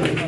doing.